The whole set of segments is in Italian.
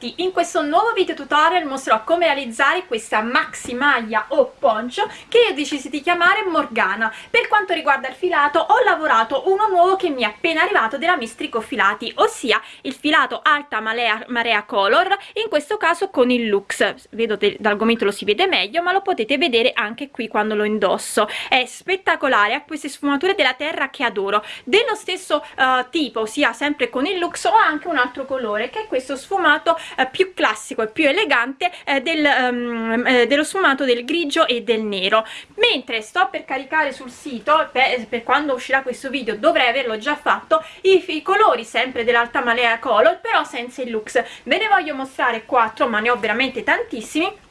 Tutti, in questo nuovo video tutorial mostrerò come realizzare questa maxi maglia o poncio che io ho deciso di chiamare Morgana. Per quanto riguarda il filato ho lavorato uno nuovo che mi è appena arrivato della Mistrico Filati, ossia il filato Alta Marea, Marea Color, in questo caso con il Lux. Vedo che dal gomitolo si vede meglio ma lo potete vedere anche qui quando lo indosso. È spettacolare, ha queste sfumature della terra che adoro. Dello stesso uh, tipo, ossia sempre con il Lux, ho anche un altro colore che è questo sfumato eh, più classico e più elegante eh, del, um, eh, dello sfumato del grigio e del nero. Mentre sto per caricare sul sito per, per quando uscirà questo video dovrei averlo già fatto i, i colori sempre dell'alta malea color però senza il lux. Ve ne voglio mostrare quattro ma ne ho veramente tantissimi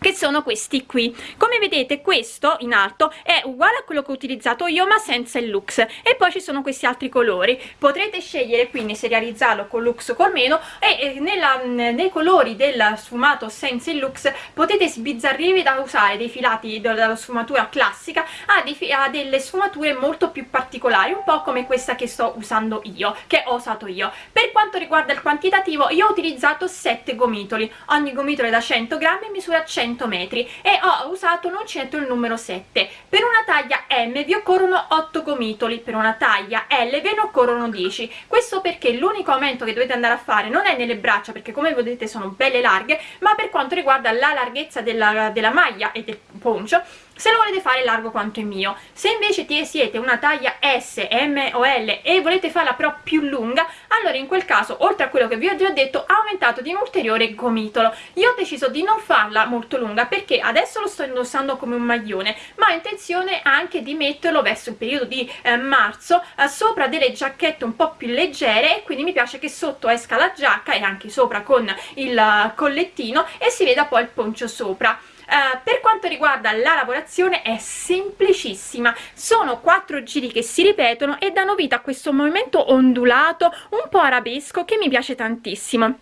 che sono questi qui. Come vedete questo in alto è uguale a quello che ho utilizzato io ma senza il lux. E poi ci sono questi altri colori. Potrete scegliere quindi se realizzarlo con lux o con meno e nella, nei colori del sfumato senza il lux potete sbizzarrirvi da usare dei filati della sfumatura classica a, dei, a delle sfumature molto più particolari un po' come questa che sto usando io che ho usato io. Per quanto riguarda il quantitativo io ho utilizzato 7 gomitoli. Ogni gomitolo è da 100 grammi e misura 100 100 metri e ho usato l'uncinetto il numero 7 per una taglia M vi occorrono 8 gomitoli per una taglia L ve ne occorrono 10 questo perché l'unico aumento che dovete andare a fare non è nelle braccia perché come vedete sono belle larghe ma per quanto riguarda la larghezza della, della maglia e del poncio se lo volete fare largo quanto il mio. Se invece siete una taglia S, M o L e volete farla però più lunga allora in quel caso oltre a quello che vi ho già detto aumentato di un ulteriore gomitolo. Io ho deciso di non farla molto lunga perché adesso lo sto indossando come un maglione ma ho intenzione anche di metterlo verso il periodo di eh, marzo eh, sopra delle giacchette un po' più leggere e quindi mi piace che sotto esca la giacca e anche sopra con il uh, collettino e si veda poi il poncio sopra Uh, per quanto riguarda la lavorazione è semplicissima. Sono quattro giri che si ripetono e danno vita a questo movimento ondulato un po' arabesco che mi piace tantissimo.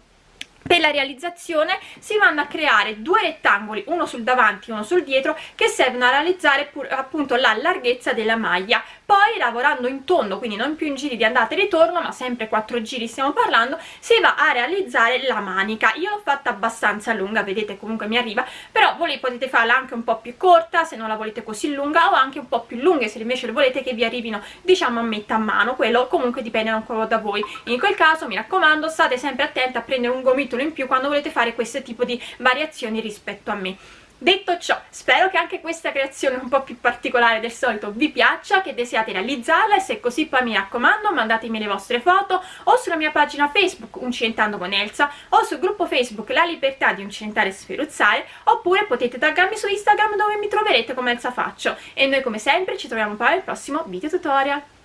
Per la realizzazione si vanno a creare due rettangoli uno sul davanti uno sul dietro che servono a realizzare appunto la larghezza della maglia poi lavorando in tondo quindi non più in giri di andata e ritorno ma sempre quattro giri stiamo parlando si va a realizzare la manica. Io l'ho fatta abbastanza lunga vedete comunque mi arriva però voi potete farla anche un po' più corta se non la volete così lunga o anche un po' più lunghe se invece volete che vi arrivino diciamo a metà mano. Quello comunque dipende ancora da voi. In quel caso mi raccomando state sempre attenti a prendere un gomitolo in più quando volete fare questo tipo di variazioni rispetto a me Detto ciò, spero che anche questa creazione un po' più particolare del solito vi piaccia, che desiate realizzarla e se così poi mi raccomando mandatemi le vostre foto o sulla mia pagina Facebook Uncentando con Elsa o sul gruppo Facebook La Libertà di Uncentare e Sferuzzare oppure potete taggarmi su Instagram dove mi troverete come Elsa Faccio e noi come sempre ci troviamo poi al prossimo video tutorial.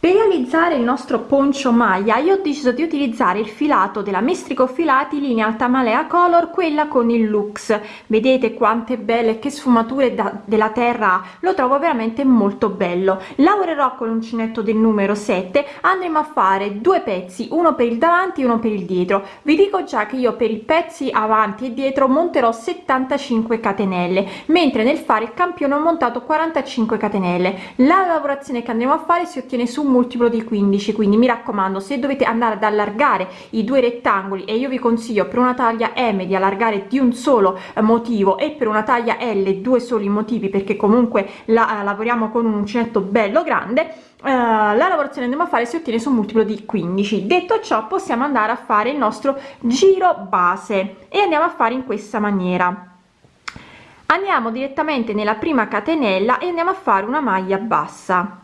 Per realizzare il nostro poncio maglia io ho deciso di utilizzare il filato della Mestrico Filati linea Altamalea Color, quella con il Lux. Vedete quante belle, che sfumature da, della terra lo trovo veramente molto bello. Lavorerò con l'uncinetto del numero 7, andremo a fare due pezzi, uno per il davanti e uno per il dietro. Vi dico già che io per i pezzi avanti e dietro monterò 75 catenelle, mentre nel fare il campione ho montato 45 catenelle. La lavorazione che andremo a fare si ottiene su multiplo di 15 quindi mi raccomando se dovete andare ad allargare i due rettangoli e io vi consiglio per una taglia m di allargare di un solo eh, motivo e per una taglia l due soli motivi perché comunque la uh, lavoriamo con un uncinetto bello grande Uh, la lavorazione andiamo a fare si ottiene su un multiplo di 15 detto ciò possiamo andare a fare il nostro giro base e andiamo a fare in questa maniera. Andiamo direttamente nella prima catenella e andiamo a fare una maglia bassa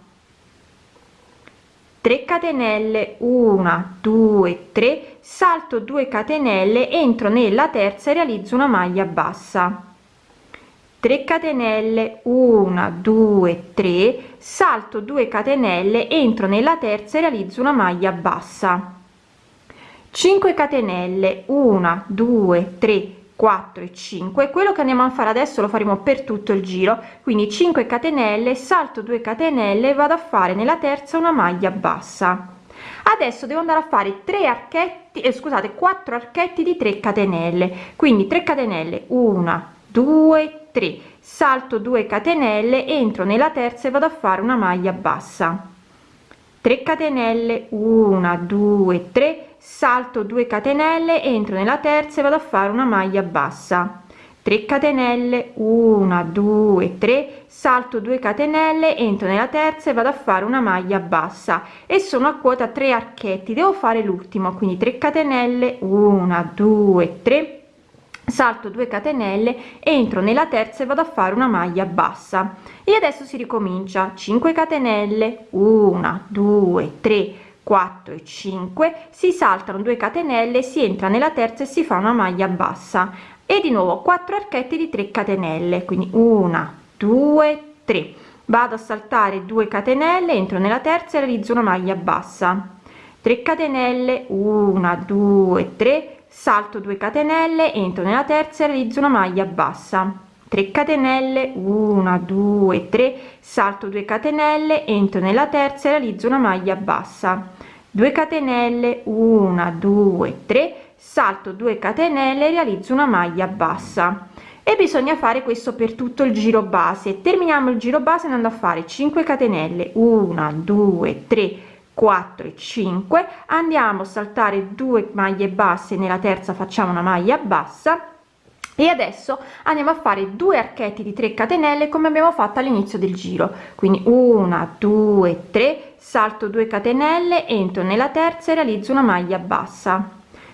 3 catenelle 1 2 3 salto 2 catenelle entro nella terza e realizzo una maglia bassa. 3 catenelle 1 2 3 salto 2 catenelle entro nella terza e realizzo una maglia bassa. 5 catenelle 1 2 3 4 e 5 quello che andiamo a fare adesso lo faremo per tutto il giro. Quindi 5 catenelle salto 2 catenelle vado a fare nella terza una maglia bassa. Adesso devo andare a fare 3 archetti eh, scusate 4 archetti di 3 catenelle. Quindi 3 catenelle 1 2 3 salto 2 catenelle entro nella terza e vado a fare una maglia bassa. 3 catenelle 1 2 3 salto 2 catenelle entro nella terza e vado a fare una maglia bassa. 3 catenelle 1 2 3 salto 2 catenelle entro nella terza e vado a fare una maglia bassa. E sono a quota 3 archetti devo fare l'ultimo quindi 3 catenelle 1 2 3 salto 2 catenelle entro nella terza e vado a fare una maglia bassa. E adesso si ricomincia 5 catenelle 1 2 3 4 e 5 si saltano 2 catenelle si entra nella terza e si fa una maglia bassa. E di nuovo 4 archetti di 3 catenelle quindi una due tre. Vado a saltare 2 catenelle entro nella terza e realizzo una maglia bassa. 3 catenelle 1 2 3 salto 2 catenelle entro nella terza e realizzo una maglia bassa. 3 catenelle 1 2 3 salto 2 catenelle entro nella terza e realizzo una maglia bassa 2 catenelle 1 2 3 salto 2 catenelle realizzo una maglia bassa. E bisogna fare questo per tutto il giro base. Terminiamo il giro base andando a fare 5 catenelle 1 2 3 4 e 5 andiamo a saltare 2 maglie basse nella terza facciamo una maglia bassa e adesso andiamo a fare due archetti di 3 catenelle come abbiamo fatto all'inizio del giro. Quindi 1 2 3 salto 2 catenelle entro nella terza e realizzo una maglia bassa.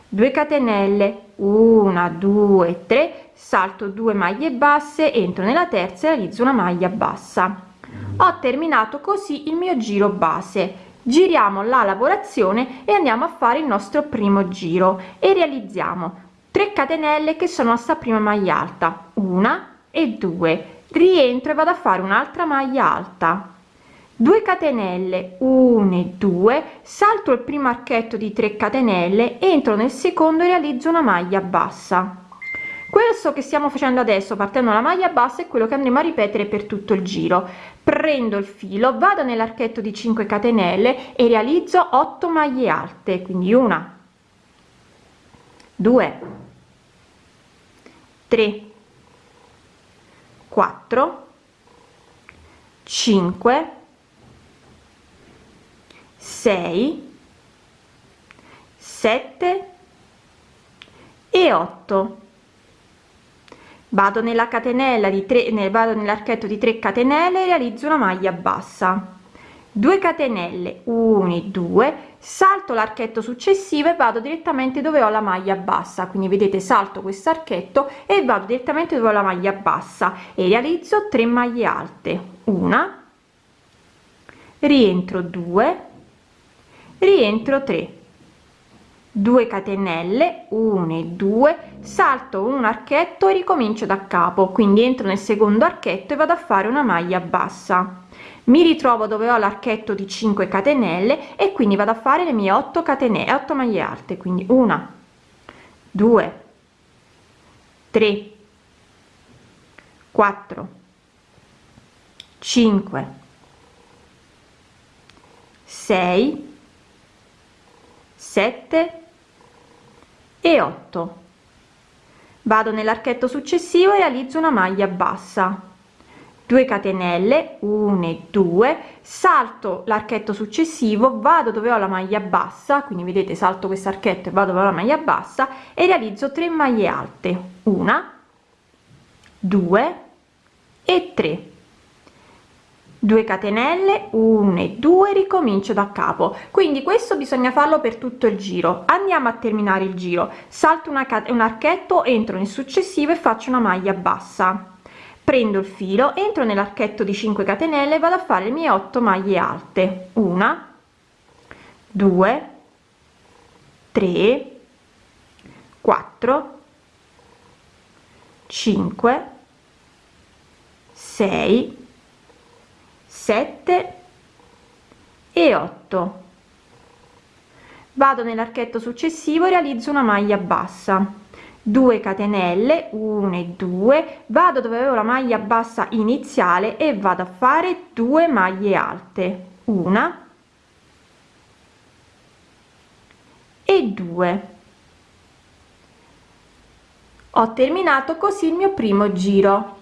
2 catenelle 1 2 3 salto 2 maglie basse entro nella terza e realizzo una maglia bassa. Ho terminato così il mio giro base. Giriamo la lavorazione e andiamo a fare il nostro primo giro. E realizziamo 3 catenelle che sono a sta prima maglia alta. Una e due. Rientro e vado a fare un'altra maglia alta. 2 catenelle 1 e 2 salto il primo archetto di 3 catenelle entro nel secondo e realizzo una maglia bassa. Questo che stiamo facendo adesso partendo dalla maglia bassa è quello che andremo a ripetere per tutto il giro. Prendo il filo vado nell'archetto di 5 catenelle e realizzo 8 maglie alte quindi una 2 3 4 5 6 7 e 8 vado nella catenella di 3 ne vado nell'archetto di 3 catenelle realizzo una maglia bassa 2 catenelle 1 2 salto l'archetto successivo e vado direttamente dove ho la maglia bassa. Quindi vedete salto questo archetto e vado direttamente dove ho la maglia bassa. E realizzo 3 maglie alte. Una. Rientro 2 rientro 3 2 catenelle 1 e 2 salto un archetto e ricomincio da capo. Quindi entro nel secondo archetto e vado a fare una maglia bassa mi ritrovo dove ho l'archetto di 5 catenelle e quindi vado a fare le mie 8 catenelle 8 maglie alte quindi una 2 3 4 5 6 7 e 8 vado nell'archetto successivo e realizzo una maglia bassa 2 catenelle 1 e 2 salto l'archetto successivo vado dove ho la maglia bassa quindi vedete salto questo archetto e vado dove ho la maglia bassa e realizzo 3 maglie alte una 2 e 3 2 catenelle 1 e 2 ricomincio da capo. Quindi questo bisogna farlo per tutto il giro. Andiamo a terminare il giro. Salto una un archetto entro nel successivo e faccio una maglia bassa prendo il filo entro nell'archetto di 5 catenelle vado a fare le mie 8 maglie alte. Una 2 3 4 5 6 7 e 8 vado nell'archetto successivo e realizzo una maglia bassa 2 catenelle 1 e 2 vado dove avevo la maglia bassa iniziale e vado a fare 2 maglie alte una e 2 ho terminato così il mio primo giro.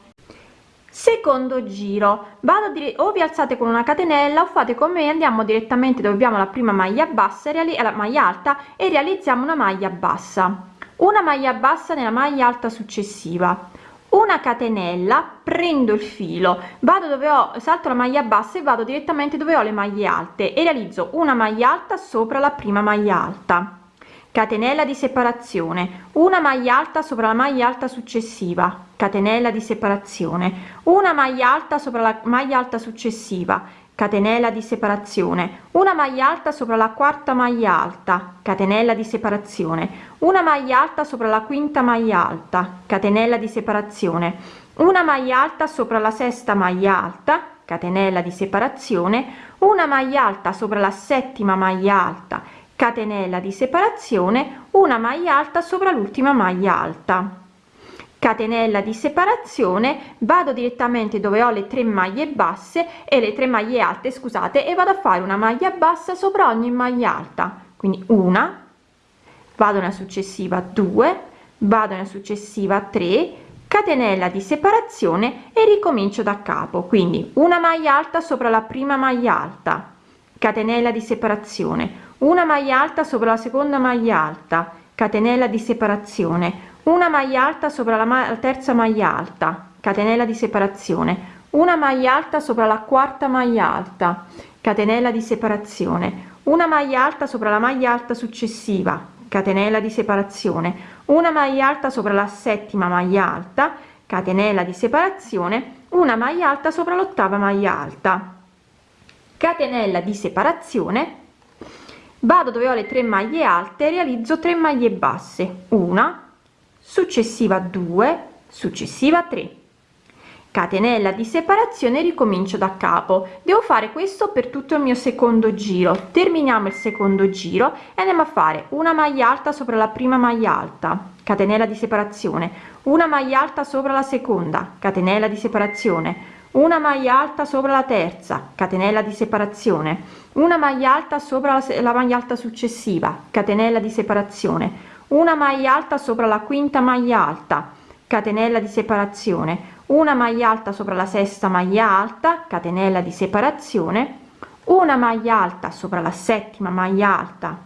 Secondo giro vado dire o vi alzate con una catenella o fate come andiamo direttamente dove abbiamo la prima maglia bassa e la maglia alta e realizziamo una maglia bassa una maglia bassa nella maglia alta successiva. Una catenella prendo il filo vado dove ho salto la maglia bassa e vado direttamente dove ho le maglie alte e realizzo una maglia alta sopra la prima maglia alta. Catenella di separazione. Una maglia alta sopra la maglia alta successiva. Catenella di separazione. Una maglia alta sopra la maglia alta successiva catenella di separazione una maglia alta sopra la quarta maglia alta catenella di separazione una maglia alta sopra la quinta maglia alta catenella di separazione una maglia alta sopra la sesta maglia alta catenella di separazione una maglia alta sopra la settima maglia alta catenella di separazione una maglia alta sopra l'ultima maglia alta catenella di separazione vado direttamente dove ho le tre maglie basse e le tre maglie alte scusate e vado a fare una maglia bassa sopra ogni maglia alta. Quindi una vado nella successiva 2 vado nella successiva 3 catenella di separazione e ricomincio da capo. Quindi una maglia alta sopra la prima maglia alta catenella di separazione. Una maglia alta sopra la seconda maglia alta catenella di separazione una maglia alta sopra la, ma terza maglia alta catenella di separazione. Una maglia alta sopra la quarta maglia alta catenella di separazione. Una maglia alta sopra la maglia alta successiva catenella di separazione. Una maglia alta sopra la settima maglia alta catenella di separazione. Una maglia alta sopra l'ottava maglia alta. Catenella di separazione. Vado dove ho le tre maglie alte realizzo 3 maglie basse. Una successiva 2 successiva 3 catenella di separazione ricomincio da capo. Devo fare questo per tutto il mio secondo giro. Terminiamo il secondo giro e andiamo a fare una maglia alta sopra la prima maglia alta. Catenella di separazione. Una maglia alta sopra la seconda. Catenella di separazione. Una maglia alta sopra la terza. Catenella di separazione. Una maglia alta sopra la, maglia alta successiva. Catenella di separazione una maglia alta sopra la quinta maglia alta catenella di separazione. Una maglia alta sopra la sesta maglia alta catenella di separazione. Una maglia alta sopra la settima maglia alta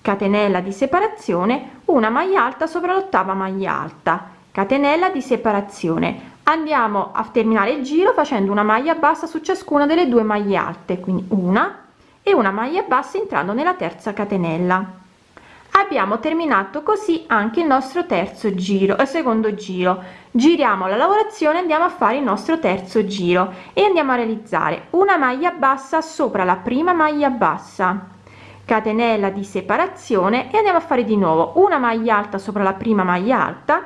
catenella di separazione. Una maglia alta sopra l'ottava maglia alta catenella di separazione. Andiamo a terminare il giro facendo una maglia bassa su ciascuna delle due maglie alte quindi una e una maglia bassa entrando nella terza catenella abbiamo terminato così anche il nostro terzo giro e secondo giro. Giriamo la lavorazione andiamo a fare il nostro terzo giro e andiamo a realizzare una maglia bassa sopra la prima maglia bassa. Catenella di separazione e andiamo a fare di nuovo una maglia alta sopra la prima maglia alta.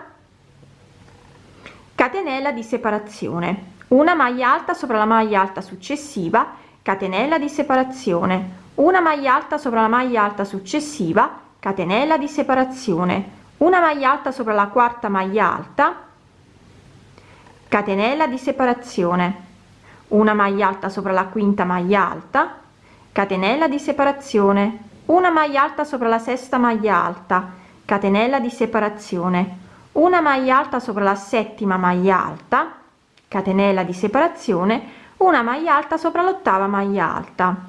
Catenella di separazione. Una maglia alta sopra la maglia alta successiva. Catenella di separazione. Una maglia alta sopra la maglia alta successiva catenella di separazione. Una maglia alta sopra la quarta maglia alta. Catenella di separazione. Una maglia alta sopra la quinta maglia alta. Catenella di separazione. Una maglia alta sopra la sesta maglia alta. Catenella di separazione. Una maglia alta sopra la settima maglia alta. Catenella di separazione. Una maglia alta sopra l'ottava maglia alta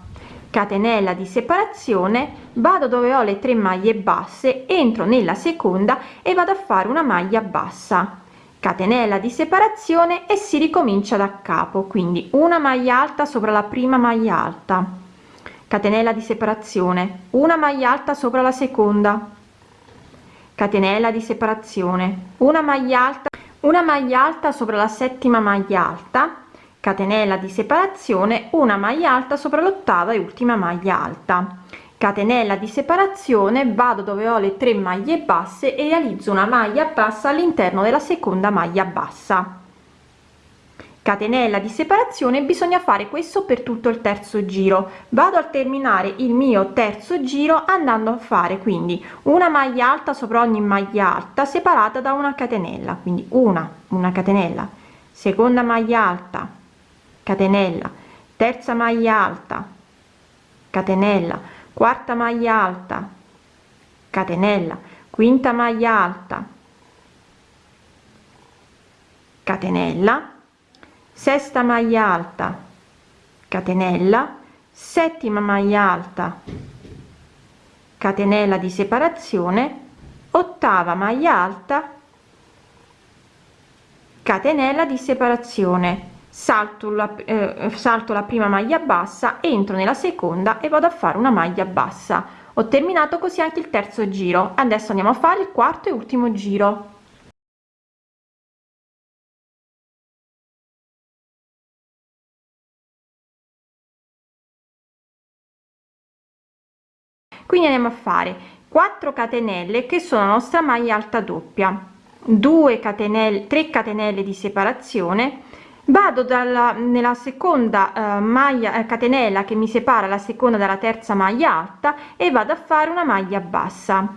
catenella di separazione vado dove ho le tre maglie basse entro nella seconda e vado a fare una maglia bassa. Catenella di separazione e si ricomincia da capo quindi una maglia alta sopra la prima maglia alta. Catenella di separazione una maglia alta sopra la seconda. Catenella di separazione una maglia alta una maglia alta sopra la settima maglia alta catenella di separazione una maglia alta sopra l'ottava e ultima maglia alta. Catenella di separazione vado dove ho le tre maglie basse e realizzo una maglia bassa all'interno della seconda maglia bassa. Catenella di separazione bisogna fare questo per tutto il terzo giro. Vado a terminare il mio terzo giro andando a fare quindi una maglia alta sopra ogni maglia alta separata da una catenella. Quindi una una catenella. Seconda maglia alta catenella. Terza maglia alta catenella. Quarta maglia alta catenella. Quinta maglia alta catenella. Sesta maglia alta catenella. Settima maglia alta catenella di separazione. Ottava maglia alta catenella di separazione salto la, eh, salto la prima maglia bassa entro nella seconda e vado a fare una maglia bassa. Ho terminato così anche il terzo giro. Adesso andiamo a fare il quarto e ultimo giro. Quindi andiamo a fare 4 catenelle che sono la nostra maglia alta doppia. 2 catenelle 3 catenelle di separazione vado dalla nella seconda uh, maglia eh, catenella che mi separa la seconda dalla terza maglia alta e vado a fare una maglia bassa.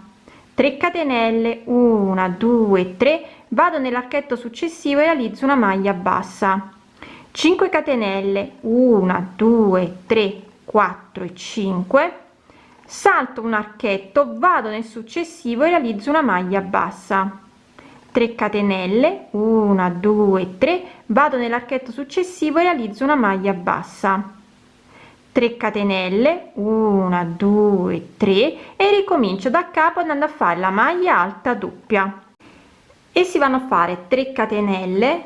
3 catenelle 1 2 3 vado nell'archetto successivo e realizzo una maglia bassa. 5 catenelle 1 2 3 4 e 5 salto un archetto vado nel successivo e realizzo una maglia bassa 3 catenelle 1 2 3 vado nell'archetto successivo e realizzo una maglia bassa. 3 catenelle 1 2 3 e ricomincio da capo andando a fare la maglia alta doppia. E si vanno a fare 3 catenelle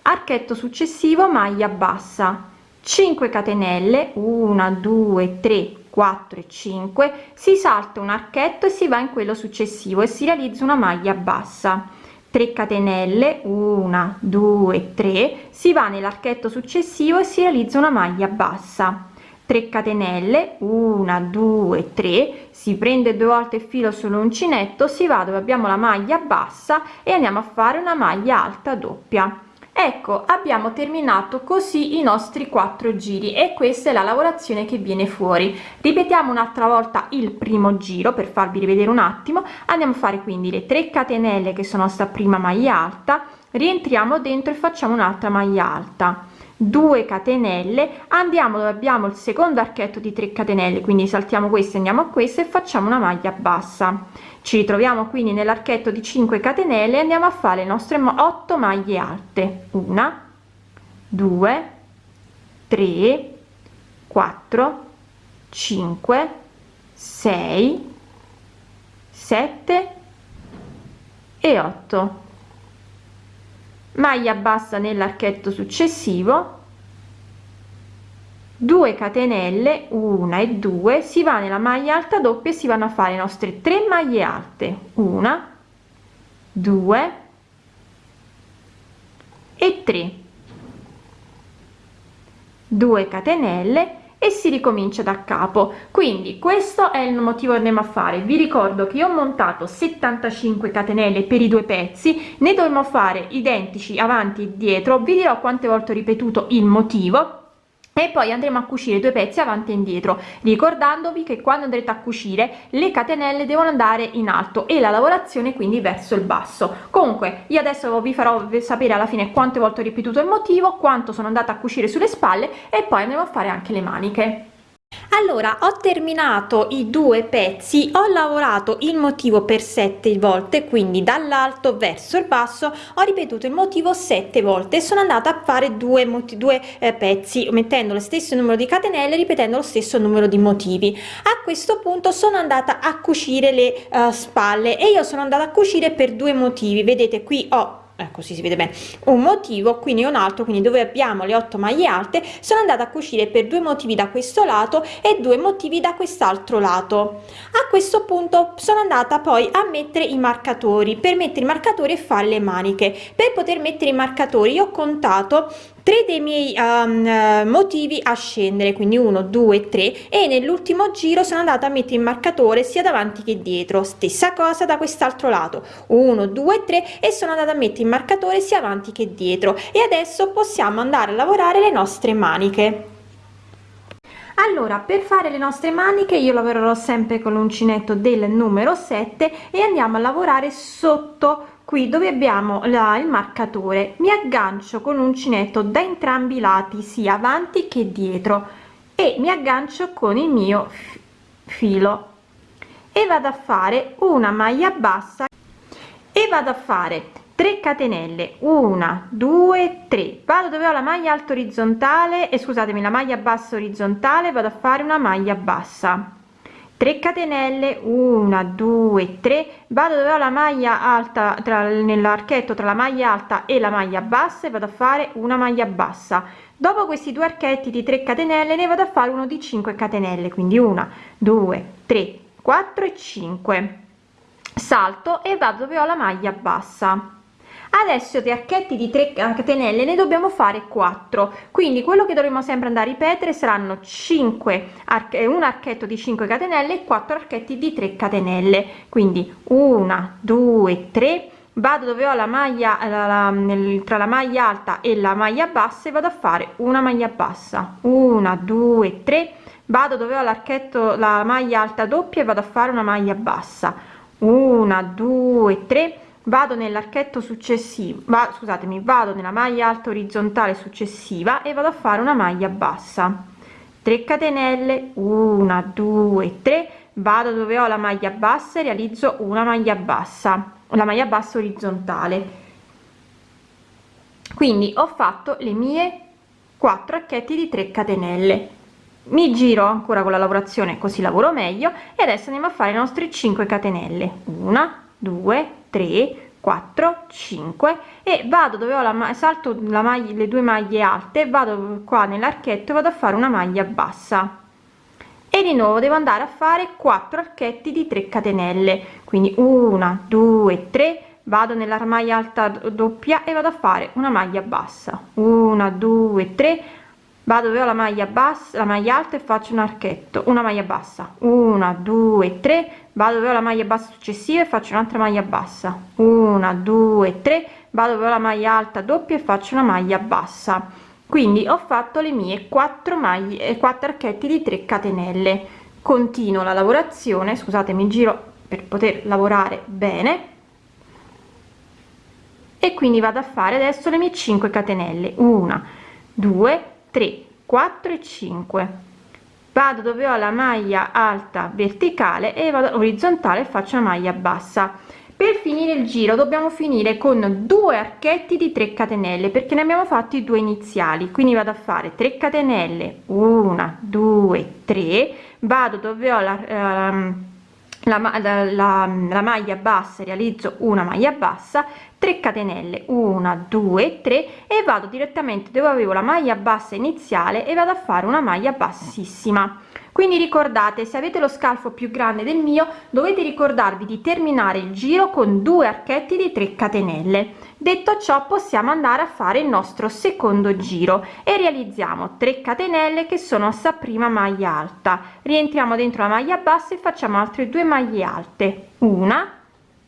archetto successivo maglia bassa. 5 catenelle 1 2 3 4 e 5 si salta un archetto e si va in quello successivo e si realizza una maglia bassa 3 catenelle 1 2 3 si va nell'archetto successivo e si realizza una maglia bassa. 3 catenelle 1 2 3 si prende due volte il filo sull'uncinetto si va dove abbiamo la maglia bassa e andiamo a fare una maglia alta doppia ecco abbiamo terminato così i nostri quattro giri e questa è la lavorazione che viene fuori. Ripetiamo un'altra volta il primo giro per farvi rivedere un attimo. Andiamo a fare quindi le 3 catenelle che sono sta prima maglia alta. Rientriamo dentro e facciamo un'altra maglia alta. 2 catenelle. Andiamo dove abbiamo il secondo archetto di 3 catenelle. Quindi saltiamo questo andiamo a questo e facciamo una maglia bassa ci ritroviamo quindi nell'archetto di 5 catenelle andiamo a fare le nostre 8 maglie alte. Una 2 3 4 5 6 7 e 8 maglia bassa nell'archetto successivo 2 catenelle 1 e 2 si va nella maglia alta doppia e si vanno a fare le nostre 3 maglie alte. 1 2 e 3 2 catenelle e si ricomincia da capo. Quindi questo è il motivo che andiamo a fare. Vi ricordo che io ho montato 75 catenelle per i due pezzi. Ne dovremo fare identici avanti e dietro. Vi dirò quante volte ho ripetuto il motivo e poi andremo a cucire due pezzi avanti e indietro ricordandovi che quando andrete a cucire le catenelle devono andare in alto e la lavorazione quindi verso il basso. Comunque io adesso vi farò sapere alla fine quante volte ho ripetuto il motivo quanto sono andata a cucire sulle spalle e poi andremo a fare anche le maniche allora ho terminato i due pezzi ho lavorato il motivo per sette volte quindi dall'alto verso il basso ho ripetuto il motivo sette volte e sono andata a fare due due eh, pezzi mettendo lo stesso numero di catenelle ripetendo lo stesso numero di motivi. A questo punto sono andata a cucire le uh, spalle e io sono andata a cucire per due motivi. Vedete qui ho eh, così si vede bene. Un motivo quindi un altro quindi dove abbiamo le 8 maglie alte sono andata a cucire per due motivi da questo lato e due motivi da quest'altro lato. A questo punto sono andata poi a mettere i marcatori per mettere i marcatori e fare le maniche. Per poter mettere i marcatori ho contato tre dei miei um, motivi a scendere quindi 1 2 3 e nell'ultimo giro sono andata a mettere il marcatore sia davanti che dietro. Stessa cosa da quest'altro lato. 1 2 3 e sono andata a mettere il marcatore sia avanti che dietro. E adesso possiamo andare a lavorare le nostre maniche allora per fare le nostre maniche io lavorerò sempre con l'uncinetto del numero 7 e andiamo a lavorare sotto qui dove abbiamo la, il marcatore. Mi aggancio con uncinetto da entrambi i lati sia avanti che dietro e mi aggancio con il mio filo. E vado a fare una maglia bassa. E vado a fare 3 catenelle 1 2 3 vado dove ho la maglia alta orizzontale e scusatemi la maglia bassa orizzontale vado a fare una maglia bassa. 3 catenelle 1 2 3 vado dove ho la maglia alta tra nell'archetto tra la maglia alta e la maglia bassa e vado a fare una maglia bassa. Dopo questi due archetti di 3 catenelle ne vado a fare uno di 5 catenelle quindi 1 2 3 4 e 5 salto e vado dove ho la maglia bassa adesso di archetti di 3 catenelle ne dobbiamo fare 4 quindi quello che dovremo sempre andare a ripetere saranno 5 arche un archetto di 5 catenelle e 4 archetti di 3 catenelle. Quindi 1 2 3 vado dove ho la maglia la, la, nel, tra la maglia alta e la maglia bassa e vado a fare una maglia bassa. 1 2 3 vado dove ho l'archetto la maglia alta doppia e vado a fare una maglia bassa. 1 2 3 vado nell'archetto successivo va scusatemi vado nella maglia alta orizzontale successiva e vado a fare una maglia bassa. 3 catenelle 1 2 3 vado dove ho la maglia bassa e realizzo una maglia bassa la maglia bassa orizzontale. Quindi ho fatto le mie 4 archetti di 3 catenelle. Mi giro ancora con la lavorazione così lavoro meglio e adesso andiamo a fare i nostri 5 catenelle. 1 2 3 4 5 e vado dove ho la salto la maglia le due maglie alte vado qua nell'archetto vado a fare una maglia bassa. E di nuovo devo andare a fare 4 archetti di 3 catenelle. Quindi 1 2 3 vado nella maglia alta doppia e vado a fare una maglia bassa. 1 2 3 vado dove ho la maglia bassa la maglia alta e faccio un archetto una maglia bassa. 1 2 3 vado dove ho la maglia bassa successiva e faccio un'altra maglia bassa. 1 2 3 vado dove ho la maglia alta doppia e faccio una maglia bassa. Quindi ho fatto le mie 4 maglie e 4 archetti di 3 catenelle. Continuo la lavorazione scusatemi giro per poter lavorare bene. E quindi vado a fare adesso le mie 5 catenelle. 1 2 3 4 e 5 vado dove ho la maglia alta verticale e vado orizzontale faccio una maglia bassa. Per finire il giro dobbiamo finire con due archetti di 3 catenelle perché ne abbiamo fatti due iniziali. Quindi vado a fare 3 catenelle 1 2 3 vado dove ho la, ehm, la, la, la, la maglia bassa realizzo una maglia bassa 3 catenelle 1 2 3 e vado direttamente dove avevo la maglia bassa iniziale e vado a fare una maglia bassissima quindi ricordate se avete lo scalfo più grande del mio dovete ricordarvi di terminare il giro con due archetti di 3 catenelle. Detto ciò possiamo andare a fare il nostro secondo giro e realizziamo 3 catenelle che sono sta prima maglia alta. Rientriamo dentro la maglia bassa e facciamo altre due maglie alte una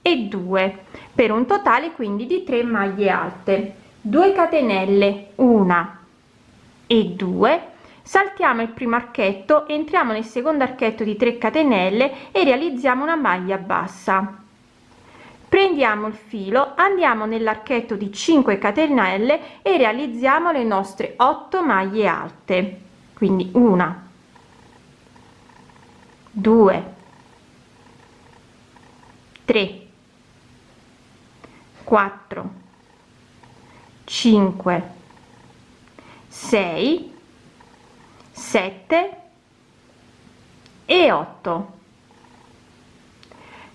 e 2 per un totale quindi di 3 maglie alte. 2 catenelle una e 2 saltiamo il primo archetto entriamo nel secondo archetto di 3 catenelle e realizziamo una maglia bassa. Prendiamo il filo andiamo nell'archetto di 5 catenelle e realizziamo le nostre 8 maglie alte. Quindi una 2 3 4 5 6 7 e 8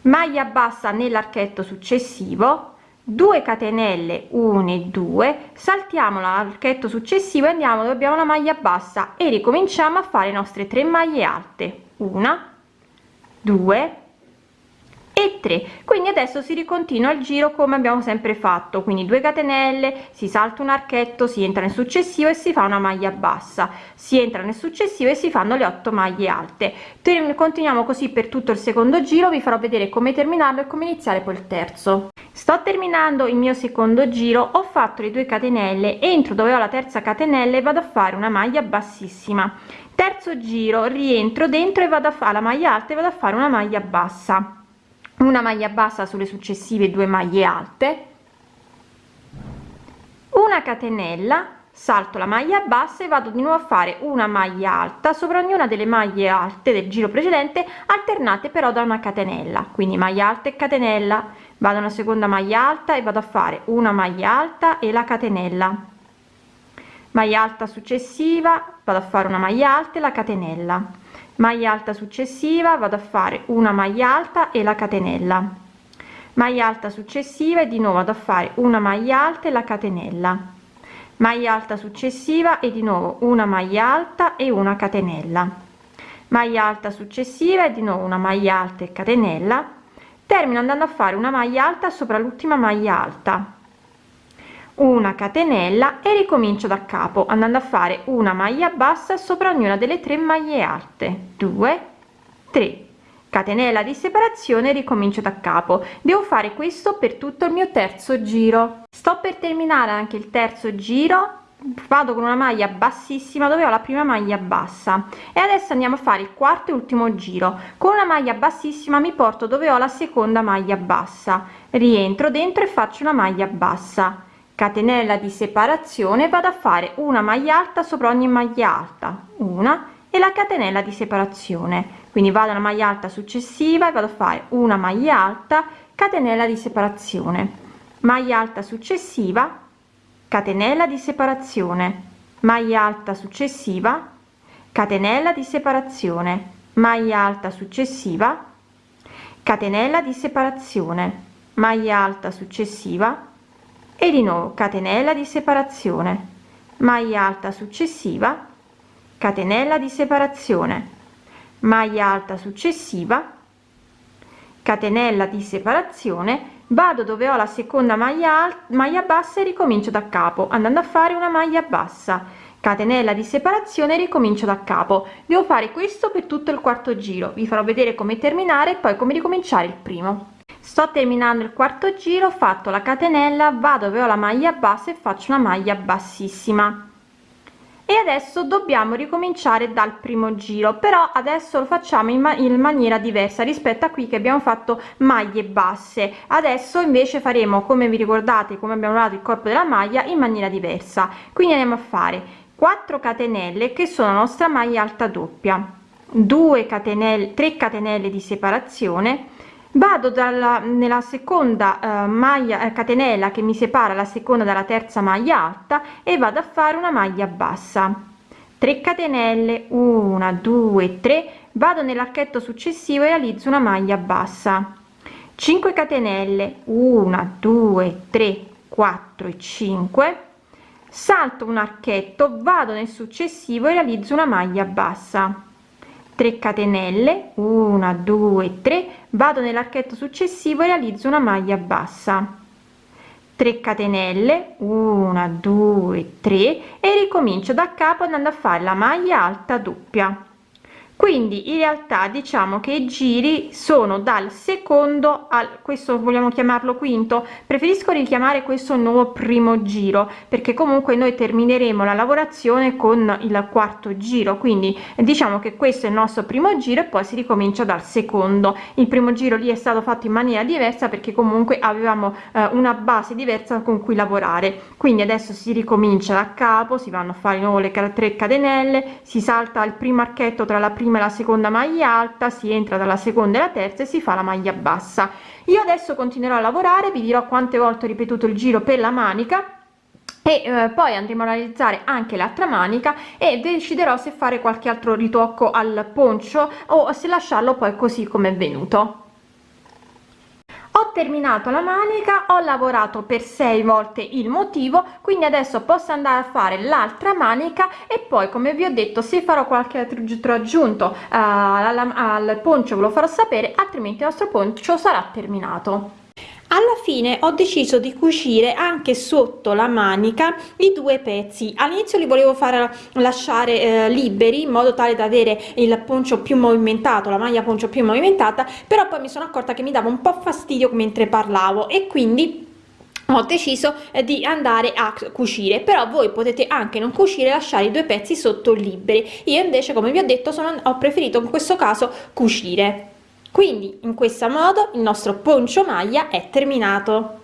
maglia bassa nell'archetto successivo 2 catenelle 1 e 2 saltiamo l'archetto successivo e andiamo dove abbiamo la maglia bassa e ricominciamo a fare le nostre 3 maglie alte. Una 2 e 3 quindi adesso si ricontinua il giro come abbiamo sempre fatto. Quindi 2 catenelle si salta un archetto si entra nel successivo e si fa una maglia bassa. Si entra nel successivo e si fanno le 8 maglie alte. Continuiamo così per tutto il secondo giro vi farò vedere come terminarlo e come iniziare poi il terzo. Sto terminando il mio secondo giro ho fatto le 2 catenelle entro dove ho la terza catenella e vado a fare una maglia bassissima. Terzo giro rientro dentro e vado a fare la maglia alta e vado a fare una maglia bassa una maglia bassa sulle successive due maglie alte. Una catenella salto la maglia bassa e vado di nuovo a fare una maglia alta sopra ognuna delle maglie alte del giro precedente alternate però da una catenella. Quindi maglia alta e catenella. Vado una seconda maglia alta e vado a fare una maglia alta e la catenella. Maglia alta successiva vado a fare una maglia alta e la catenella maglia alta successiva vado a fare una maglia alta e la catenella. Maglia alta successiva e di nuovo vado a fare una maglia alta e la catenella. Maglia alta successiva e di nuovo una maglia alta e una catenella. Maglia alta successiva e di nuovo una maglia alta e catenella. Termino andando a fare una maglia alta sopra l'ultima maglia alta una catenella e ricomincio da capo andando a fare una maglia bassa sopra ognuna delle tre maglie alte. 2 3 catenella di separazione ricomincio da capo. Devo fare questo per tutto il mio terzo giro. Sto per terminare anche il terzo giro. Vado con una maglia bassissima dove ho la prima maglia bassa. E adesso andiamo a fare il quarto e ultimo giro. Con una maglia bassissima mi porto dove ho la seconda maglia bassa. Rientro dentro e faccio una maglia bassa catenella di separazione vado a fare una maglia alta sopra ogni maglia alta una e la catenella di separazione. Quindi vado alla maglia alta successiva e vado a fare una maglia alta catenella di separazione. Maglia alta successiva catenella di separazione. Maglia alta successiva catenella di separazione. Maglia alta successiva catenella di separazione. Maglia alta successiva e di nuovo catenella di separazione. Maglia alta successiva catenella di separazione. Maglia alta successiva catenella di separazione. Vado dove ho la seconda maglia maglia bassa e ricomincio da capo andando a fare una maglia bassa. Catenella di separazione ricomincio da capo. Devo fare questo per tutto il quarto giro. Vi farò vedere come terminare e poi come ricominciare il primo sto terminando il quarto giro ho fatto la catenella vado dove ho la maglia bassa e faccio una maglia bassissima. E adesso dobbiamo ricominciare dal primo giro però adesso lo facciamo in, ma in maniera diversa rispetto a qui che abbiamo fatto maglie basse. Adesso invece faremo come vi ricordate come abbiamo lavorato il corpo della maglia in maniera diversa. Quindi andiamo a fare 4 catenelle che sono la nostra maglia alta doppia 2 catenelle 3 catenelle di separazione vado dalla nella seconda uh, maglia eh, catenella che mi separa la seconda dalla terza maglia alta e vado a fare una maglia bassa. 3 catenelle 1 2 3 vado nell'archetto successivo e realizzo una maglia bassa. 5 catenelle 1 2 3 4 e 5 salto un archetto vado nel successivo e realizzo una maglia bassa 3 catenelle 1 2 3 vado nell'archetto successivo e realizzo una maglia bassa. 3 catenelle 1 2 3 e ricomincio da capo andando a fare la maglia alta doppia quindi in realtà diciamo che i giri sono dal secondo al questo vogliamo chiamarlo quinto. Preferisco richiamare questo nuovo primo giro perché comunque noi termineremo la lavorazione con il quarto giro. Quindi diciamo che questo è il nostro primo giro e poi si ricomincia dal secondo. Il primo giro lì è stato fatto in maniera diversa perché comunque avevamo eh, una base diversa con cui lavorare. Quindi adesso si ricomincia da capo si vanno a fare di nuovo le tre catenelle si salta il primo archetto tra la prima prima e la seconda maglia alta si entra dalla seconda e la terza e si fa la maglia bassa. Io adesso continuerò a lavorare vi dirò quante volte ho ripetuto il giro per la manica e eh, poi andremo a realizzare anche l'altra manica e deciderò se fare qualche altro ritocco al poncio o se lasciarlo poi così come è venuto ho terminato la manica ho lavorato per sei volte il motivo quindi adesso posso andare a fare l'altra manica e poi come vi ho detto se farò qualche altro aggiunto uh, al, al poncio ve lo farò sapere altrimenti il nostro poncio sarà terminato alla fine ho deciso di cucire anche sotto la manica i due pezzi. All'inizio li volevo far lasciare eh, liberi in modo tale da avere il poncio più movimentato la maglia poncio più movimentata però poi mi sono accorta che mi dava un po fastidio mentre parlavo e quindi ho deciso eh, di andare a cucire. Però voi potete anche non cucire lasciare i due pezzi sotto liberi. Io invece come vi ho detto sono ho preferito in questo caso cucire quindi in questo modo il nostro poncio maglia è terminato